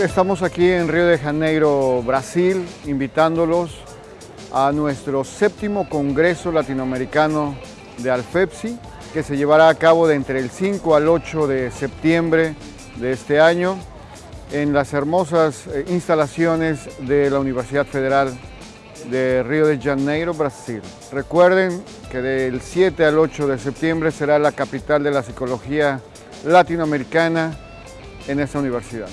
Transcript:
Estamos aquí en Río de Janeiro, Brasil, invitándolos a nuestro séptimo Congreso Latinoamericano de Alfepsi, que se llevará a cabo de entre el 5 al 8 de septiembre de este año en las hermosas eh, instalaciones de la Universidad Federal de Río de Janeiro, Brasil. Recuerden que del 7 al 8 de septiembre será la capital de la psicología latinoamericana en esta universidad.